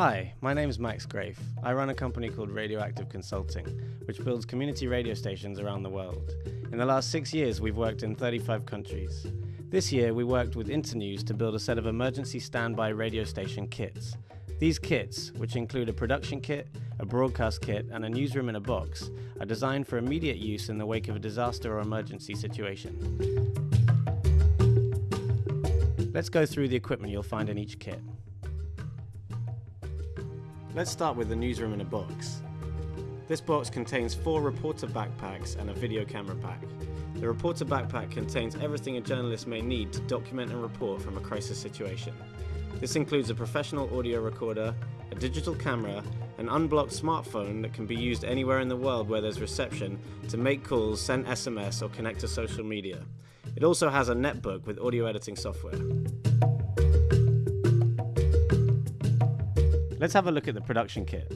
Hi, my name is Max Grafe. I run a company called Radioactive Consulting, which builds community radio stations around the world. In the last six years, we've worked in 35 countries. This year, we worked with Internews to build a set of emergency standby radio station kits. These kits, which include a production kit, a broadcast kit, and a newsroom in a box, are designed for immediate use in the wake of a disaster or emergency situation. Let's go through the equipment you'll find in each kit. Let's start with the newsroom in a box. This box contains four reporter backpacks and a video camera pack. The reporter backpack contains everything a journalist may need to document and report from a crisis situation. This includes a professional audio recorder, a digital camera, an unblocked smartphone that can be used anywhere in the world where there's reception to make calls, send SMS, or connect to social media. It also has a netbook with audio editing software. Let's have a look at the production kit.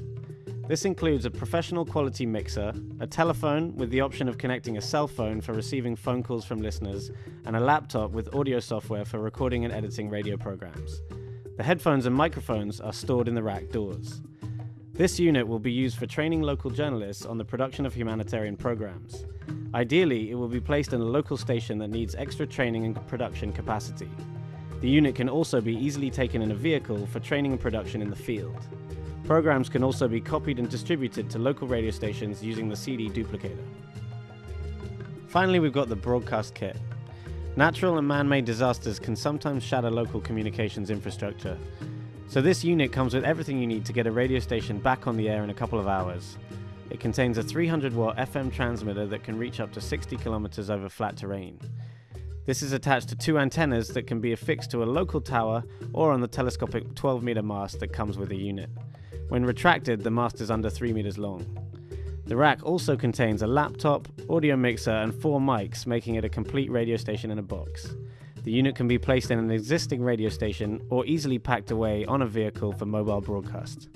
This includes a professional quality mixer, a telephone with the option of connecting a cell phone for receiving phone calls from listeners, and a laptop with audio software for recording and editing radio programs. The headphones and microphones are stored in the rack doors. This unit will be used for training local journalists on the production of humanitarian programs. Ideally, it will be placed in a local station that needs extra training and production capacity. The unit can also be easily taken in a vehicle for training and production in the field. Programs can also be copied and distributed to local radio stations using the CD duplicator. Finally, we've got the broadcast kit. Natural and man-made disasters can sometimes shatter local communications infrastructure. So this unit comes with everything you need to get a radio station back on the air in a couple of hours. It contains a 300 watt FM transmitter that can reach up to 60 kilometers over flat terrain. This is attached to two antennas that can be affixed to a local tower or on the telescopic 12 meter mast that comes with the unit. When retracted, the mast is under 3 meters long. The rack also contains a laptop, audio mixer, and four mics, making it a complete radio station in a box. The unit can be placed in an existing radio station or easily packed away on a vehicle for mobile broadcast.